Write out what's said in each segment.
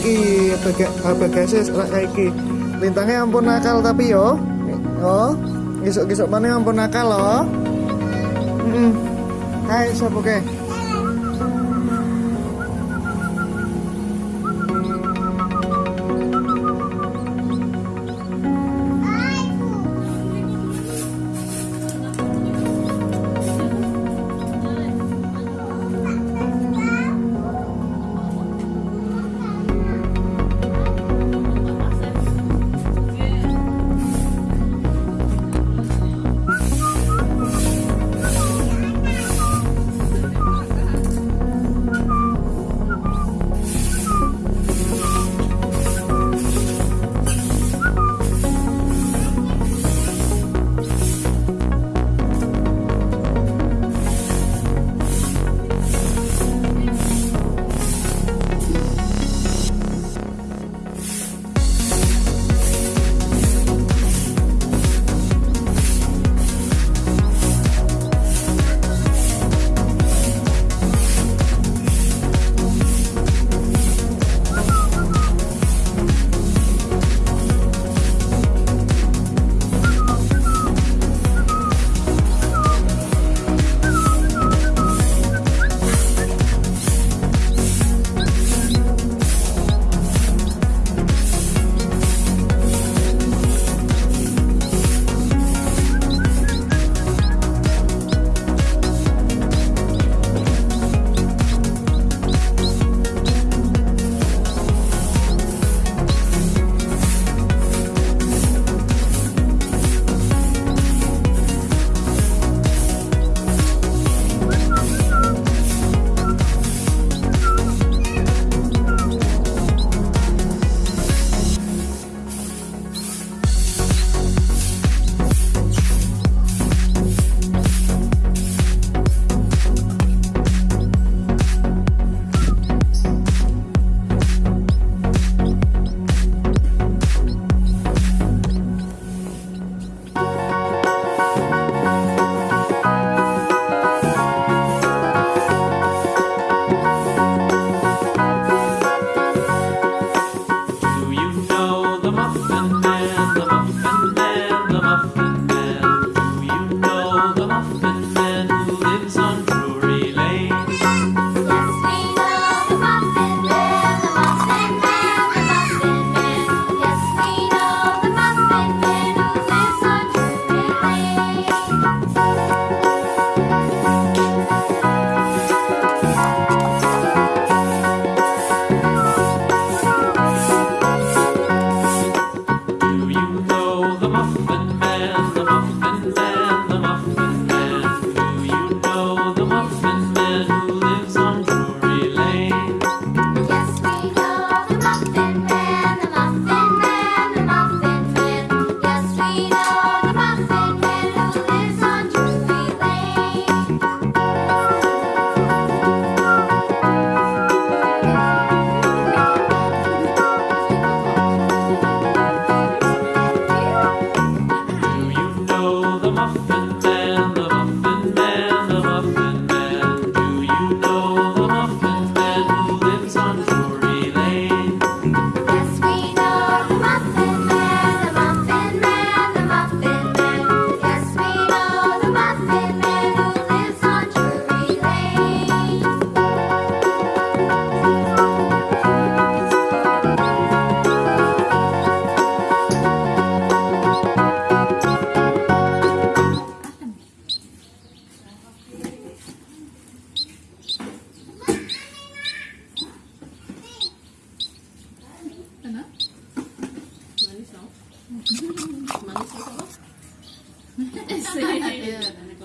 iki ora kayak iki lintangnya ampun nakal tapi yo oh gisuk-gisuk mana ampun nakal loh hmm. Hai, siapa ke?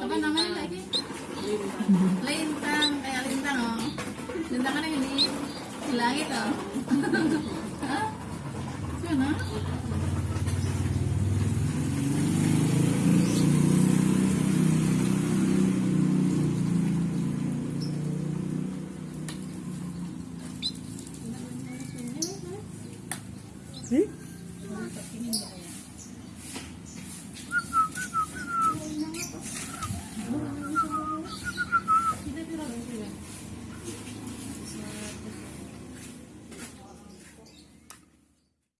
Apa namanya lagi lintang kayak lintang oh lintang kan yang di di langit oh? Sana?